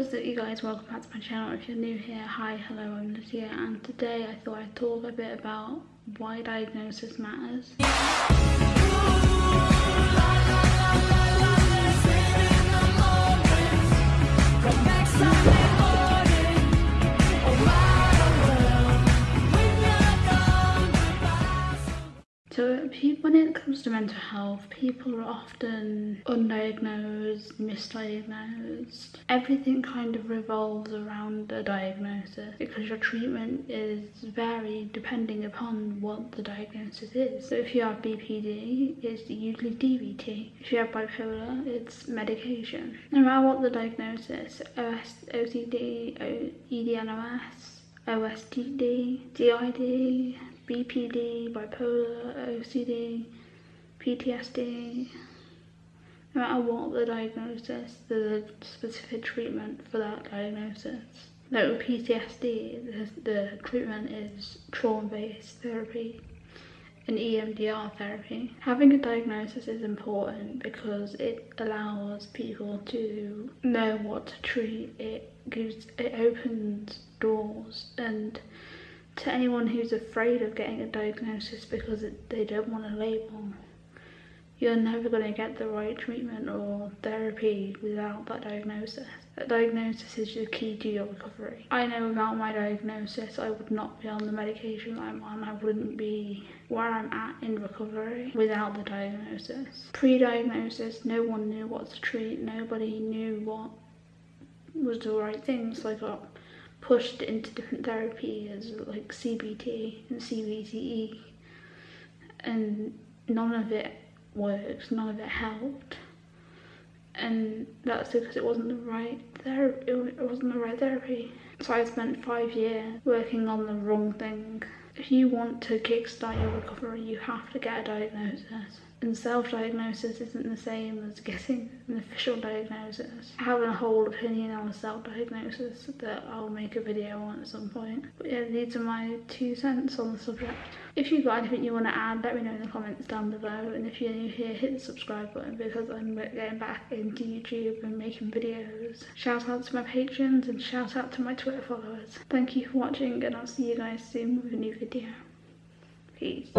what's up you guys, welcome back to my channel. If you're new here, hi, hello, I'm Lydia and today I thought I'd talk a bit about why diagnosis matters. So when it comes to mental health, people are often undiagnosed, misdiagnosed. Everything kind of revolves around a diagnosis because your treatment is varied depending upon what the diagnosis is. So if you have BPD, it's usually DBT. If you have bipolar, it's medication. No matter what the diagnosis, OS, OCD, EDNOS, OSDD, DID, BPD, bipolar, OCD, PTSD. No matter what the diagnosis, there's a specific treatment for that diagnosis. Like with PTSD, the, the treatment is trauma-based therapy and EMDR therapy. Having a diagnosis is important because it allows people to know what to treat. It gives, it opens doors and to anyone who's afraid of getting a diagnosis because they don't want a label, you're never going to get the right treatment or therapy without that diagnosis. That diagnosis is the key to your recovery. I know without my diagnosis I would not be on the medication I'm on. I wouldn't be where I'm at in recovery without the diagnosis. Pre-diagnosis, no one knew what to treat. Nobody knew what was the right thing. So I got pushed into different therapies like CBT and CBTE and none of it worked, none of it helped and that's because it wasn't the right therapy, it wasn't the right therapy. So I spent five years working on the wrong thing. If you want to kickstart your recovery, you have to get a diagnosis and self-diagnosis isn't the same as getting an official diagnosis. I have a whole opinion on self-diagnosis that I'll make a video on at some point. But yeah, these are my two cents on the subject. If you've got anything you want to add, let me know in the comments down below. And if you're new here, hit the subscribe button because I'm getting back into YouTube and making videos. Shout out to my patrons and shout out to my Twitter followers. Thank you for watching and I'll see you guys soon with a new video. Peace.